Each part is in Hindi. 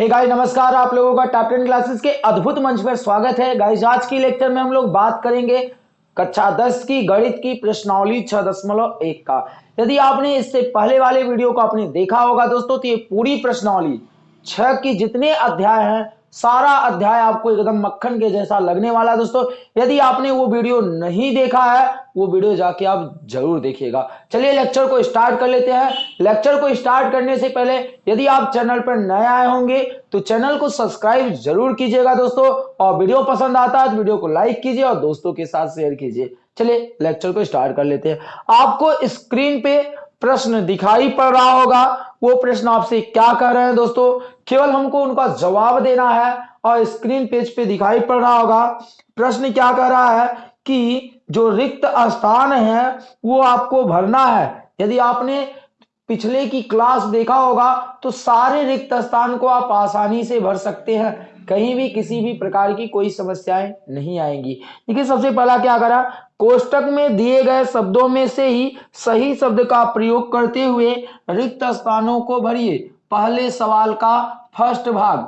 हे hey गाइस नमस्कार, आप लोगों का टॉप टेन क्लासेस के अद्भुत मंच पर स्वागत है। गाइस आज की लेक्चर में हम लोग बात करेंगे कक्षा 10 की गणित की प्रश्नावली छह दशमलव एक का। यदि आपने इससे पहले वाले वीडियो को आपने देखा होगा दोस्तों तो ये पूरी प्रश्नावली छह की जितने अध्याय हैं सारा अध्याय आपको एकदम मक्खन के जैसा लगने वाला है दोस्तों। यदि आपने वो वीडियो नहीं देखा है, वो वीडियो जाके आप ज़रूर देखिएगा। चलिए लेक्चर को स्टार्ट कर लेते हैं। लेक्चर को स्टार्ट करने से पहले यदि आप चैनल पर नए आए होंगे तो चैनल को सब्सक्राइब ज़रूर कीजिएगा दोस्तों। और वीडियो पसंद आता है तो वीडियो को लाइक कीजिए और दोस्तों के साथ शेयर कीजिए। चलिए लेक्चर को स्टार्ट कर लेते हैं। आपको स्क्रीन पे प्रश्न दिखाई पड़ रहा होगा। वो प्रश्न आपसे क्या कह रहे हैं दोस्तों? केवल हमको उनका जवाब देना है और स्क्रीन पेज पे दिखाई पड़ रहा होगा। प्रश्न क्या कह रहा है कि जो रिक्त स्थान है, वो आपको भरना है। यदि आपने पिछले की क्लास देखा होगा तो सारे रिक्त स्थान को आप आसानी से भर सकते हैं। कहीं भी किसी भी प्रकार की कोई समस्याएँ नहीं आएँगी। देखिए, सबसे पहला क्या करा? कोष्टक में दिए गए शब्दों में से ही सही शब्द का प्रयोग करते हुए रिक्त स्थानों को भरिए। पहले सवाल का फ़र्स्ट भाग।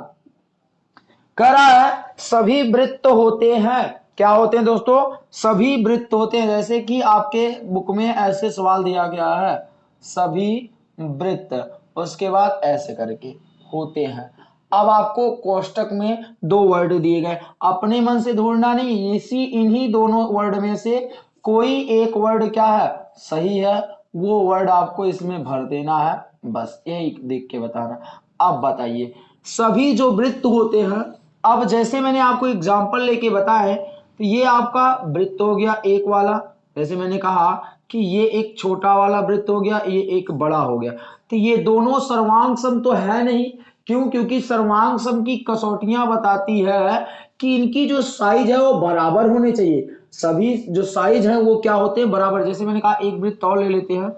करा है, सभी वृत्त होते हैं। क्या होते हैं दोस्तों? सभी वृत्त होते हैं। जैसे कि आपके बुक में ऐसे सवाल दिया गया है, सभी वृत्त। उसके बाद ऐसे करके होते हैं। अब आपको कोष्टक में दो वर्ड दिए गए। अपने मन से ढूंढना नहीं, इसी इन्हीं दोनों वर्ड में से कोई एक वर्ड क्या है? सही है, वो वर्ड आपको इसमें भर देना है। बस यही देख के बताना। अब बताइए, सभी जो वृत्त होते हैं, अब जैसे मैंने आपको एग्ज़ाम्पल लेके बताया तो ये आपका वृत्त हो गया एक वाला। जैसे मैंने कहा कि ये एक छोटा वाला वृत्त हो गया, ये एक बड़ा हो गया। तो ये दोनों सर्वांग सम तो है नहीं क्यों? क्योंकि सर्वांग सम की कसौटियाँ बताती है कि इनकी जो साइज़ है वो बराबर होने चाहिए। सभी जो साइज़ है वो क्या होते हैं? बराबर। जैसे मैंने कहा, एक वृत्त और ले लेते हैं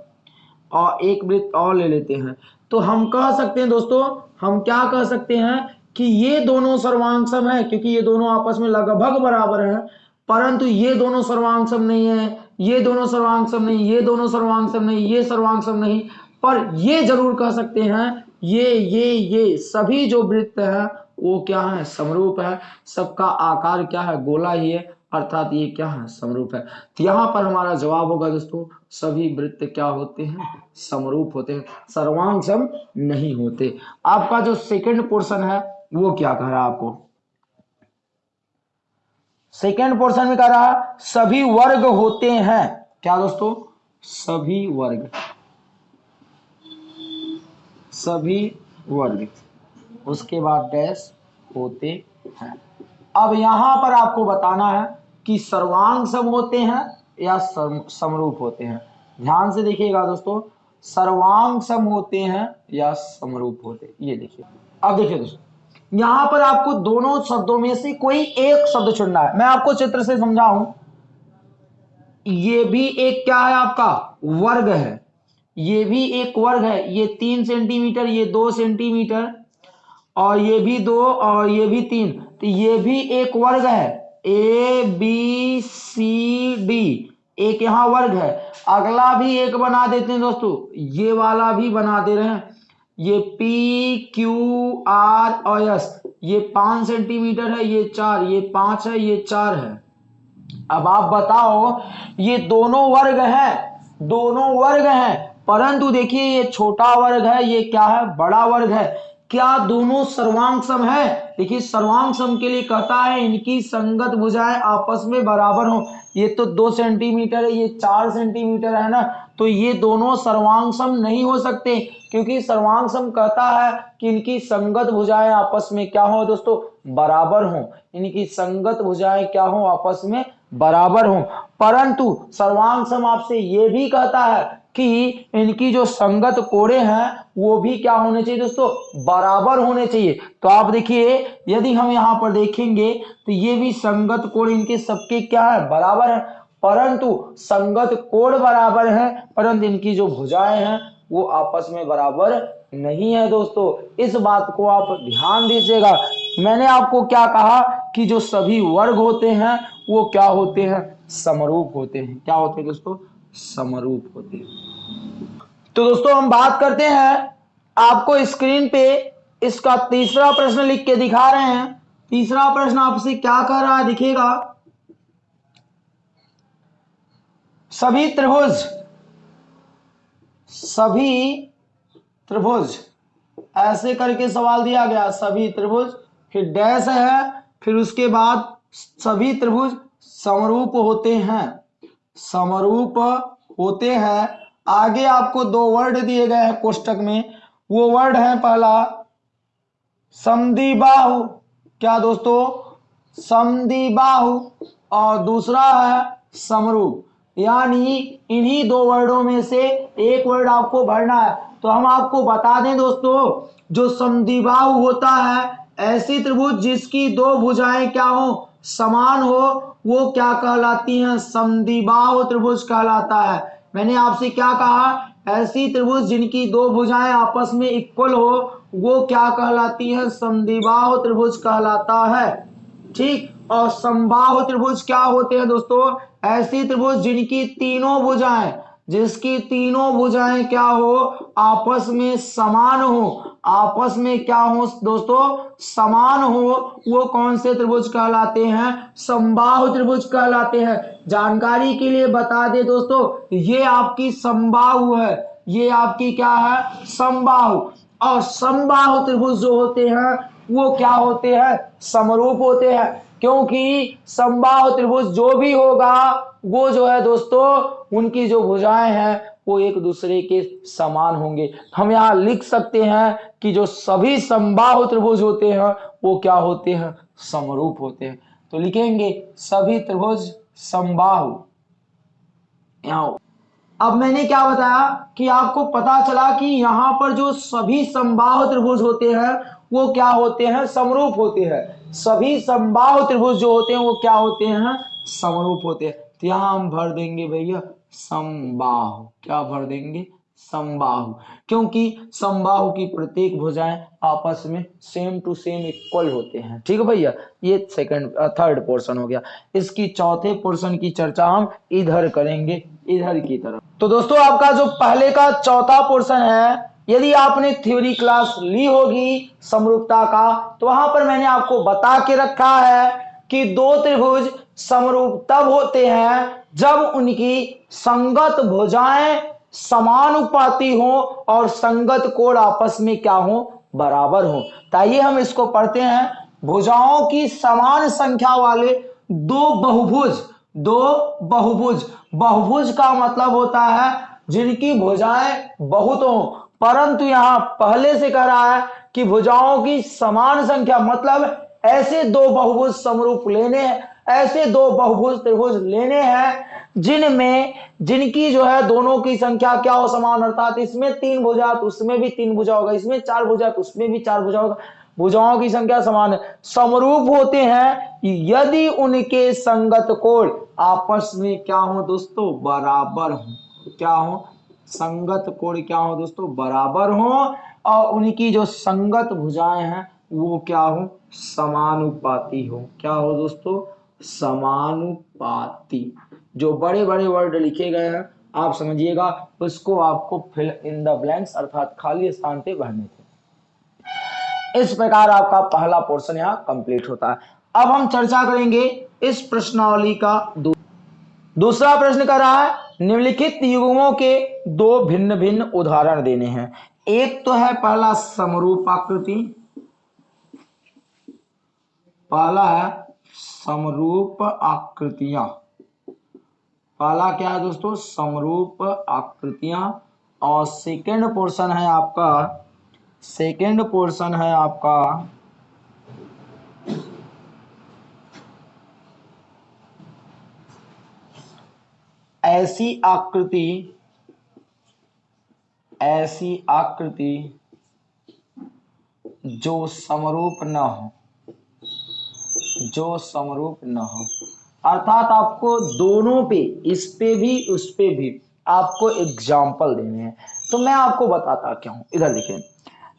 और एक वृत्त और ले लेते हैं। तो हम कह सकते हैं दोस्तों, हम क्या कह सकते हैं कि ये दोनों सर्वांग सम है, क्योंकि ये दोनों आपस में लगभग बराबर हैं, परंतु ये दोनों सर्वांग सम नहीं है, ये दोनों सर्वांग सम नहीं, ये दोनों सर्वांग सम नहीं, ये सर्वांग सम नहीं। पर ये ज़रूर कह सकते हैं ये ये ये, सभी जो वृत्त है, वो क्या है? समरूप है। सबका आकार क्या है? गोला ही है। अर्थात ये क्या है? समरूप है। तो यहाँ पर हमारा जवाब होगा दोस्तों, सभी वृत्त क्या होते हैं? समरूप होते हैं। सर्वांग सम नहीं होते। आपका जो सेकंड पोर्शन है, वो क्या कह रहा है आपको? सेकेंड पोर्शन में कह रहा सभी वर्ग होते हैं। क्या दोस्तों? सभी वर्ग। सभी वर्ग उसके बाद डैश होते हैं। अब यहाँ पर आपको बताना है कि सर्वांग सम होते हैं या समरूप होते हैं। ध्यान से देखिएगा दोस्तों, सर्वांग सम होते हैं या समरूप होते हैं। ये देखिए। अब देखिए दोस्तों, यहाँ पर आपको दोनों शब्दों में से कोई एक शब्द चुनना है। मैं आपको चित्र से समझाऊं। ये भी एक क्या है आपका? वर्ग है। ये भी एक वर्ग है, ये तीन सेंटीमीटर, ये दो सेंटीमीटर, और ये भी दो, और ये भी तीन। तो ये भी एक वर्ग है ए बी सी डी एक यहाँ वर्ग है। अगला भी एक बना देते हैं दोस्तों। ये वाला भी बना दे रहे हैं। ये पी क्यू आर और एस ये पाँच सेंटीमीटर है, ये चार, ये पाँच है, ये चार है। अब आप बताओ, ये दोनों वर्ग है, दोनों वर्ग हैं। परंतु देखिए ये छोटा वर्ग है, ये क्या है? बड़ा वर्ग है। क्या दोनों सर्वांग सम है? देखिए सर्वांग सम के लिए कहता है, इनकी संगत भुजाएँ आपस में बराबर हो। ये तो दो सेंटीमीटर है, ये चार सेंटीमीटर है ना? तो ये दोनों सर्वांग सम नहीं हो सकते, क्योंकि सर्वांग सम कहता है कि इनकी संगत भुजाएँ आपस में क्या हो दोस्तों? बराबर हो। इनकी संगत भुजाएँ क्या हो? आपस में बराबर हो। परंतु सर्वांग सम आपसे ये भी कहता है कि इनकी जो संगत कोड़े हैं, वो भी क्या होने चाहिए दोस्तों? बराबर होने चाहिए। तो आप देखिए, यदि हम यहाँ पर देखेंगे तो ये भी संगत कोण इनके सबके क्या है? बराबर है। परंतु संगत कोण बराबर है, परंतु इनकी जो भुजाएँ हैं, वो आपस में बराबर नहीं है दोस्तों। इस बात को आप ध्यान दीजिएगा। मैंने आपको क्या कहा कि जो सभी वर्ग होते हैं, वो क्या होते हैं? समरूप होते हैं। क्या होते हैं दोस्तों? समरूप होते तो दोस्तों, हम बात करते हैं। आपको स्क्रीन पे इसका तीसरा प्रश्न लिख के दिखा रहे हैं। तीसरा प्रश्न आपसे क्या कह रहा है दिखेगा? सभी त्रिभुज। सभी त्रिभुज। ऐसे करके सवाल दिया गया, सभी त्रिभुज। फिर डैश है, फिर उसके बाद सभी त्रिभुज समरूप होते हैं। समरूप होते हैं। आगे आपको दो वर्ड दिए गए हैं कोष्टक में। वो वर्ड है पहला, समदिबाहु। क्या दोस्तों? समदिबाहु। और दूसरा है समरूप। यानी इन्हीं दो वर्डों में से एक वर्ड आपको भरना है। तो हम आपको बता दें दोस्तों, जो समदिबाहु होता है, ऐसी त्रिभुज जिसकी दो भुजाएँ क्या हो? समान हो, वो क्या कहलाती हैं? समदिबाहु त्रिभुज कहलाता है। मैंने आपसे क्या कहा? ऐसी त्रिभुज जिनकी दो भुजाएँ आपस में इक्वल हो, वो क्या कहलाती है? समदिबाहु त्रिभुज कहलाता है। ठीक? और संबाहु त्रिभुज क्या होते हैं दोस्तों? ऐसी त्रिभुज जिनकी तीनों भुजाएँ, जिसकी तीनों भुजाएँ क्या हो? आपस में समान हो। आपस में क्या हो दोस्तों? समान हो। वो कौन से त्रिभुज कहलाते हैं? संबाहु त्रिभुज कहलाते हैं। जानकारी के लिए बता दे दोस्तों, ये आपकी संबाहु है। ये आपकी क्या है? संबाहु। और संबाहु त्रिभुज जो होते हैं, वो क्या होते हैं? समरूप होते हैं। क्योंकि संबाह त्रिभुज जो भी होगा, वो जो है दोस्तों, उनकी जो भुजाएँ हैं वो एक दूसरे के समान होंगे। हम यहाँ लिख सकते हैं कि जो सभी संबाह त्रिभुज होते हैं, वो क्या होते हैं? समरूप होते हैं। तो लिखेंगे, सभी त्रिभुज संबाहु अब मैंने क्या बताया कि आपको पता चला कि यहाँ पर जो सभी संबाह त्रिभुज होते हैं, वो क्या होते हैं? समरूप होते हैं। सभी संबाह त्रिभुज जो होते हैं, वो क्या होते हैं? समरूप होते हैं। तो यहाँ हम भर देंगे भैया। संबाहु क्या भर देंगे? संबाहु क्योंकि संबाहु की प्रत्येक भुजाएँ आपस में सेम टू सेम इक्वल होते हैं। ठीक है भैया? ये सेकंड थर्ड पोर्शन हो गया। इसकी चौथे पोर्शन की चर्चा हम इधर करेंगे, इधर की तरफ़। तो दोस्तों, आपका जो पहले का चौथा पोर्शन है, यदि आपने थ्योरी क्लास ली होगी समरूपता का तो वहाँ पर मैंने आपको बता के रखा है कि दो त्रिभुज समरूप तब होते हैं जब उनकी संगत भुजाएँ समानुपाती हो और संगत कोण आपस में क्या हो? बराबर हो। ताइए हम इसको पढ़ते हैं। भुजाओं की समान संख्या वाले दो बहुभुज दो बहुभुज। बहुभुज का मतलब होता है जिनकी भुजाएँ बहुत हो। परंतु यहाँ पहले से कह रहा है कि भुजाओं की समान संख्या मतलब ऐसे दो बहुभुज समरूप लेने ऐसे दो बहुभुज त्रिभुज लेने हैं, जिनमें, जिनकी जो है दोनों की संख्या क्या हो समान, अर्थात इसमें तीन भुजा तो उसमें भी तीन भुजा होगा, इसमें चार भुजा तो उसमें भी चार भुजा होगा। भुजाओं की संख्या समान है। समरूप होते हैं, यदि उनके संगत कोण, आपस में क्या हो दोस्तों? बराबर हो। क्या हो? संगत कोण क्या हो दोस्तों? बराबर हो। और उनकी जो संगत भुजाएँ हैं, वो क्या हो? समानुपाती हो। क्या हो दोस्तों? समानुपाती। जो बड़े बड़े वर्ड लिखे गए हैं, आप समझिएगा, उसको आपको फिल इन द ब्लैंक्स अर्थात खाली स्थान पे भरने थे। इस प्रकार आपका पहला पोर्शन यहाँ कंप्लीट होता है। अब हम चर्चा करेंगे इस प्रश्नावली का दूसरा प्रश्न कर रहा है, निम्नलिखित युग्मों के दो भिन्न भिन्न उदाहरण देने हैं। एक तो है पहला समरूप आकृति पहला है समरूप आकृतियाँ। पहला क्या है दोस्तों? समरूप आकृतियाँ। और सेकंड पोर्शन है आपका सेकंड पोर्शन है आपका, ऐसी आकृति ऐसी आकृति जो समरूप न हो। जो समरूप न हो। अर्थात आपको दोनों पे इस पे भी उस पे भी आपको एग्ज़ाम्पल देने हैं। तो मैं आपको बताता क्या हूँ। इधर देखिए।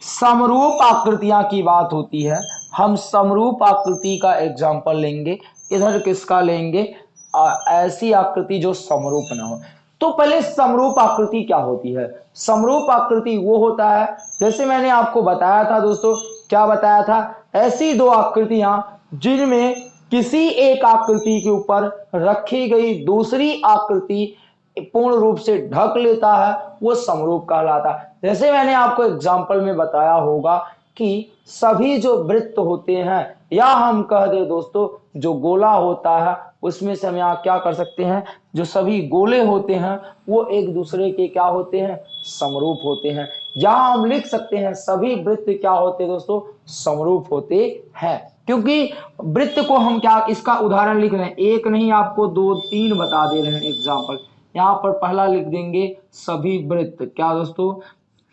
समरूप आकृतियाँ की बात होती है। हम समरूप आकृति का एग्ज़ाम्पल लेंगे। इधर किसका लेंगे? आ, ऐसी आकृति जो समरूप ना हो। तो पहले समरूप आकृति क्या होती है? समरूप आकृति वो होता है। जैसे मैंने आपको बताया था दोस्तों क्या बताया था? ऐसी दो आकृतियाँ जिनमें किसी एक आकृति के ऊपर रखी गई दूसरी आकृति पूर्ण रूप से ढक लेता है, वो समरूप कहलाता है। जैसे मैंने आपको एग्ज़ाम्पल में बताया होगा कि सभी जो वृत्त होते हैं, या हम कह दे दोस्तों, जो गोला होता है, उसमें से हम यहाँ क्या कर सकते हैं? जो सभी गोले होते हैं, वो एक दूसरे के क्या होते हैं? समरूप होते हैं। यहाँ हम लिख सकते हैं, सभी वृत्त क्या होते हैं दोस्तों? समरूप होते हैं। क्योंकि वृत्त को हम क्या, इसका उदाहरण लिख रहे हैं। एक नहीं, आपको दो, तीन बता दे रहे हैं। एग्ज़ाम्पल यहाँ पर पहला लिख देंगे, सभी वृत्त। क्या दोस्तों?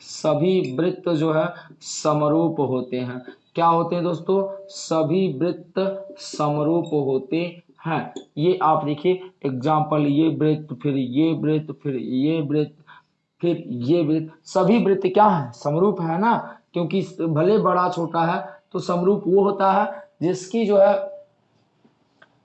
सभी वृत्त जो है, समरूप होते हैं। क्या होते हैं दोस्तों? सभी वृत्त समरूप होते हैं। ये आप देखिए एग्ज़ाम्पल ये वृत्त, फिर ये वृत्त, फिर ये वृत्त, फिर ये वृत्त। सभी वृत्त क्या है? समरूप है ना? क्योंकि भले बड़ा, छोटा है तो समरूप वो होता है जिसकी जो है,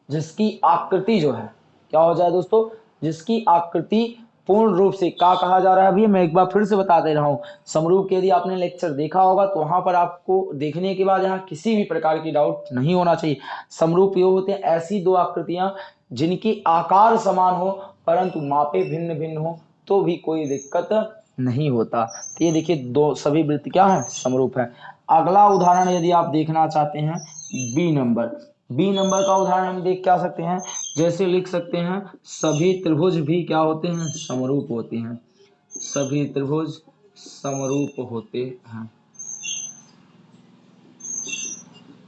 जिसकी आकृति जो है, क्या हो जाए दोस्तों? जिसकी आकृति पूर्ण रूप से क्या कहा जा रहा है? अभी मैं एक बार फिर से बता दे रहा हूँ। समरूप के यदि आपने लेक्चर देखा होगा तो वहाँ पर आपको देखने के बाद यहाँ किसी भी प्रकार की डाउट नहीं होना चाहिए। समरूप ये होते हैं, ऐसी दो आकृतियाँ जिनकी आकार समान हो, परंतु मापे भिन्न भिन्न हो तो भी कोई दिक्कत नहीं होता। तो ये देखिए, दो सभी वृत्त क्या है? समरूप है। अगला उदाहरण यदि आप देखना चाहते हैं बी नंबर बी नंबर का उदाहरण हम देख क्या सकते हैं? जैसे लिख सकते हैं, सभी त्रिभुज भी क्या होते हैं? समरूप होते हैं। सभी त्रिभुज समरूप होते हैं।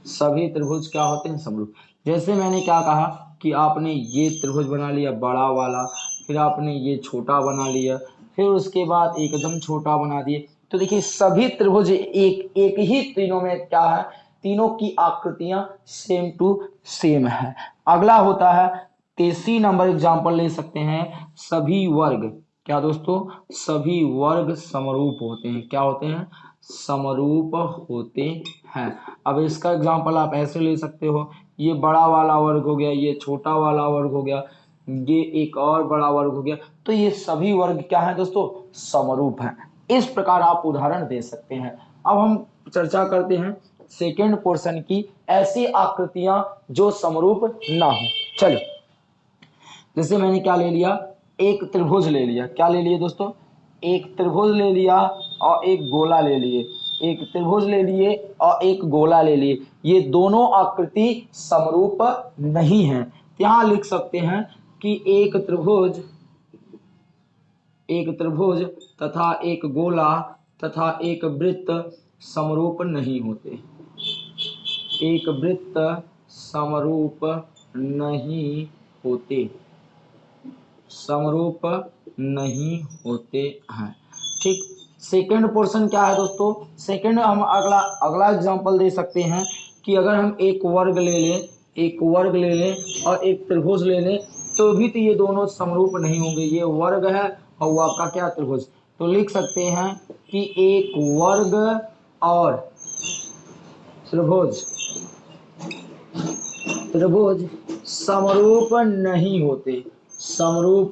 सभी त्रिभुज क्या होते हैं? समरूप। जैसे मैंने क्या कहा कि आपने ये त्रिभुज बना लिया, बड़ा वाला, फिर आपने ये छोटा बना लिया, फिर उसके बाद एकदम छोटा बना दिए। तो देखिए, सभी त्रिभुज एक एक ही तीनों में क्या है? तीनों की आकृतियाँ सेम टू सेम है। अगला होता है तेसी नंबर एग्ज़ाम्पल ले सकते हैं, सभी वर्ग। क्या दोस्तों? सभी वर्ग समरूप होते हैं। क्या होते हैं? समरूप होते हैं। अब इसका एग्ज़ाम्पल आप ऐसे ले सकते हो, ये बड़ा वाला वर्ग हो गया, ये छोटा वाला वर्ग हो गया, ये एक और बड़ा वर्ग हो गया तो ये सभी वर्ग क्या है दोस्तों? समरूप हैं। इस प्रकार आप उदाहरण दे सकते हैं। अब हम चर्चा करते हैं सेकेंड पोर्शन की ऐसी आकृतियाँ जो समरूप ना हो। चलिए जैसे मैंने क्या ले लिया? एक त्रिभुज ले लिया। क्या ले लिए दोस्तों? एक त्रिभुज ले लिया और एक गोला ले लिए। एक त्रिभुज ले लिए और एक गोला ले लिए। ये दोनों आकृति समरूप नहीं है। यहाँ लिख सकते हैं कि एक त्रिभुज एक त्रिभुज तथा एक गोला तथा एक वृत्त समरूप नहीं होते। एक वृत्त समरूप नहीं होते। समरूप नहीं होते हैं। ठीक सेकंड पोर्शन क्या है दोस्तों? सेकंड हम अगला अगला एग्जांपल दे सकते हैं कि अगर हम एक वर्ग ले लें, एक वर्ग ले लें और एक त्रिभुज ले लें तो भी तो ये दोनों समरूप नहीं होंगे। ये वर्ग है और वो आपका क्या त्रिभुज? तो लिख सकते हैं कि एक वर्ग और त्रिभुज। त्रिभुज समरूप नहीं होते। समरूप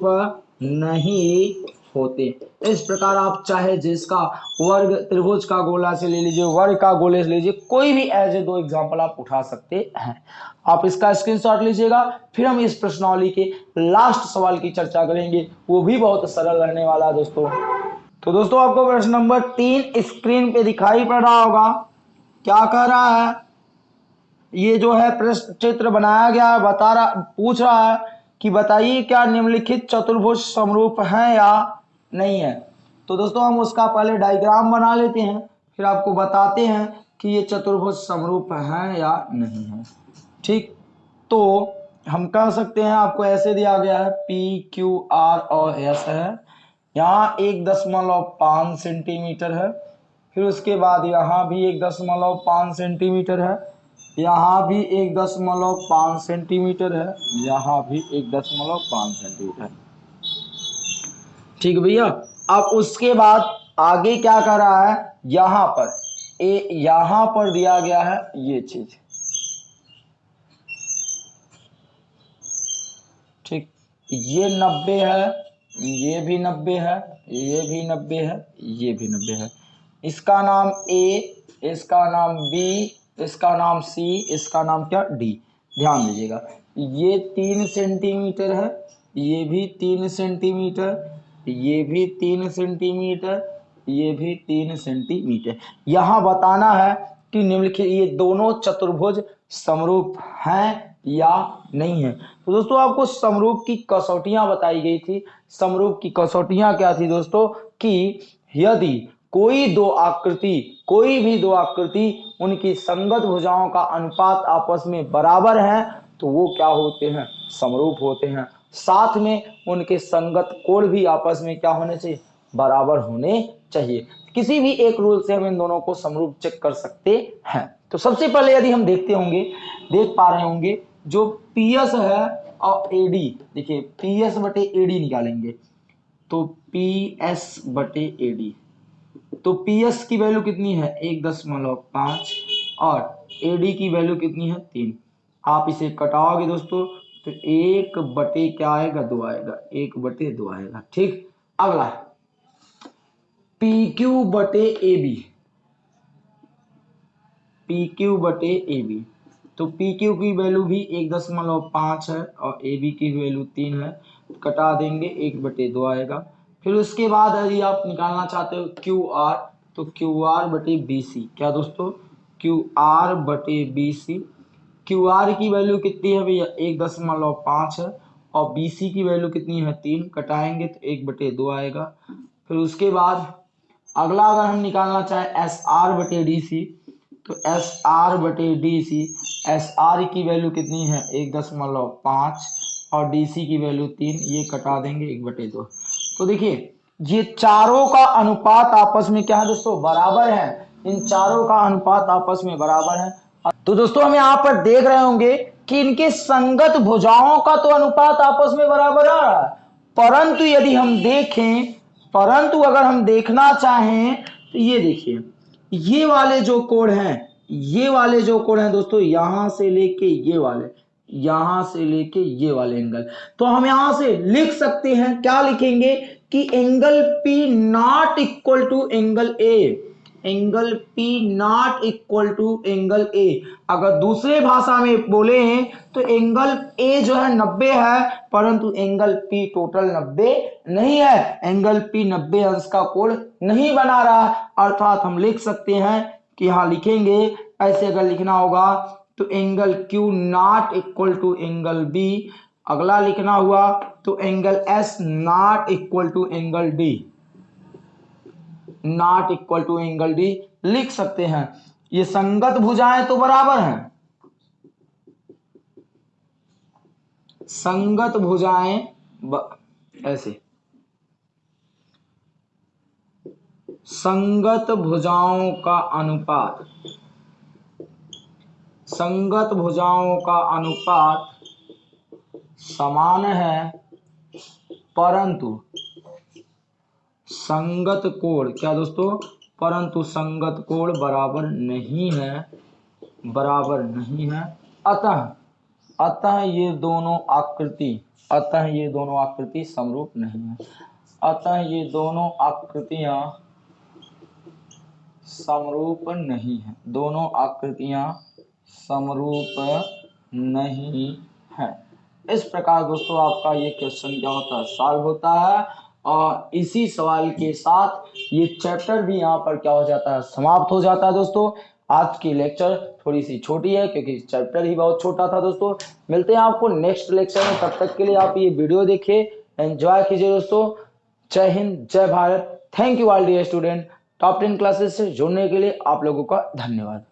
नहीं होते। इस प्रकार आप चाहे जिसका वर्ग त्रिभुज का गोला से ले लीजिए, वर्ग का गोले से लीजिए, कोई भी ऐसे दो एग्जांपल आप उठा सकते हैं। आप इसका स्क्रीनशॉट लीजिएगा, फिर हम इस प्रश्नावली के लास्ट सवाल की चर्चा करेंगे। वो भी बहुत सरल रहने वाला दोस्तों। तो दोस्तों, आपको प्रश्न नंबर तीन स्क्रीन पे दिखाई पड़ रहा होगा। क्या कह रहा है? ये जो है प्रश्न चित्र बनाया गया बता रहा, पूछ रहा है कि बताइए क्या निम्नलिखित चतुर्भुज समरूप है या नहीं है। तो दोस्तों, हम उसका पहले डायग्राम बना लेते हैं, फिर आपको बताते हैं कि ये चतुर्भुज समरूप है या नहीं है। ठीक? तो हम कह सकते हैं, आपको ऐसे दिया गया है पी क्यू आर और एस है। यहाँ एक दशमलव पाँच सेंटीमीटर है, फिर उसके बाद यहाँ भी एक दशमलव पाँच सेंटीमीटर है। यहाँ भी एक दशमलव पाँच सेंटीमीटर है। यहाँ भी एक दशमलव पाँच सेंटीमीटर ठीक भैया अब उसके बाद आगे क्या कर रहा है? यहाँ पर ए यहाँ पर दिया गया है ये चीज़। ठीक ये नब्बे है ये भी नब्बे है ये भी नब्बे है ये भी नब्बे है। इसका नाम ए इसका नाम बी इसका नाम सी इसका नाम क्या? डी ध्यान दीजिएगा। ये तीन सेंटीमीटर है, ये भी तीन सेंटीमीटर ये भी तीन सेंटीमीटर ये भी तीन सेंटीमीटर यहाँ बताना है कि निम्नलिखित ये दोनों चतुर्भुज समरूप हैं या नहीं है। तो दोस्तों, आपको समरूप की कसौटियाँ बताई गई थी। समरूप की कसौटियाँ क्या थी दोस्तों? कि यदि कोई दो आकृति, कोई भी दो आकृति उनकी संगत भुजाओं का अनुपात आपस में बराबर है तो वो क्या होते हैं? समरूप होते हैं। साथ में उनके संगत कोण भी आपस में क्या होने चाहिए? बराबर होने चाहिए। किसी भी एक रूल से हम इन दोनों को समरूप चेक कर सकते हैं। तो सबसे पहले यदि हम देखते होंगे, देख पा रहे होंगे, जो पीएस है और ए डी देखिए पीएस बटे एडी निकालेंगे। तो पी एस बटे ए डी तो पी एस की वैल्यू कितनी है? एक दशमलव पाँच और ए डी की वैल्यू कितनी है? तीन। आप इसे कटाओगे दोस्तों तो एक बटे क्या आएगा? दो आएगा। एक बटे दो आएगा। ठीक? अगला पी क्यू बटे ए बी पी क्यू बटे ए बी तो पी क्यू की वैल्यू भी एक दशमलव पाँच है और ए बी की वैल्यू तीन है। कटा देंगे, एक बटे दो आएगा। फिर उसके बाद यदि आप निकालना चाहते हो क्यू आर तो क्यू आर बटे बी सी क्या दोस्तों? क्यू आर बटे बी सी क्यू आर की वैल्यू कितनी है भैया? एक दशमलव पाँच है। और बी सी की वैल्यू कितनी है? तीन। कटाएँगे तो एक बटे दो आएगा। फिर उसके बाद अगला अगर हम निकालना चाहें एस आर बटे डी सी तो एस आर बटे डी सी एस आर की वैल्यू कितनी है? एक दशमलव पाँच। और डी सी की वैल्यू तीन। ये कटा देंगे एक बटे दो। तो देखिए, ये चारों का अनुपात आपस में क्या है दोस्तों? बराबर है। इन चारों का अनुपात आपस में बराबर है। तो दोस्तों, हम यहाँ पर देख रहे होंगे कि इनके संगत भुजाओं का तो अनुपात आपस में बराबर आ रहा है। परंतु यदि हम देखें, परंतु अगर हम देखना चाहें तो ये देखिए, ये वाले जो कोण हैं, ये वाले जो कोण हैं दोस्तों, यहाँ से लेके ये वाले यहाँ से लेके ये वाले एंगल। तो हम यहाँ से लिख सकते हैं, क्या लिखेंगे कि angle P not equal to angle A angle P not equal to angle A अगर दूसरे भाषा में बोले हैं तो एंगल A जो है 90 है, परंतु एंगल P टोटल 90 नहीं है। एंगल P 90 अंश का कोण नहीं बना रहा। अर्थात हम लिख सकते हैं कि हाँ लिखेंगे, ऐसे अगर लिखना होगा तो angle Q not equal to angle B. अगला लिखना हुआ तो angle S not equal to angle D. Not equal to angle D लिख सकते हैं। ये संगत भुजाएँ तो बराबर हैं। संगत भुजाएँ ब... ऐसे। संगत भुजाओं का अनुपात। संगत भुजाओं का अनुपात समान है, परंतु संगत कोण, क्या दोस्तों? परंतु संगत कोण बराबर नहीं है, बराबर नहीं है। अतः अतः ये दोनों आकृति, अतः ये दोनों आकृति समरूप नहीं है। अतः ये दोनों आकृतियाँ समरूप नहीं है। दोनों आकृतियाँ समरूप नहीं है। इस प्रकार दोस्तों आपका ये क्वेश्चन क्या होता है? सॉल्व होता है और इसी सवाल के साथ ये चैप्टर भी यहाँ पर क्या हो जाता है? समाप्त हो जाता है दोस्तों। आज की लेक्चर थोड़ी सी छोटी है क्योंकि चैप्टर ही बहुत छोटा था दोस्तों। मिलते हैं आपको नेक्स्ट लेक्चर में। तब तक के लिए आप ये वीडियो देखिए। एंजॉय कीजिए दोस्तों। जय हिंद, जय Bharat. Thank you all dear student top ten classes से जुड़ने के लिए आप लोगों का धन्यवाद।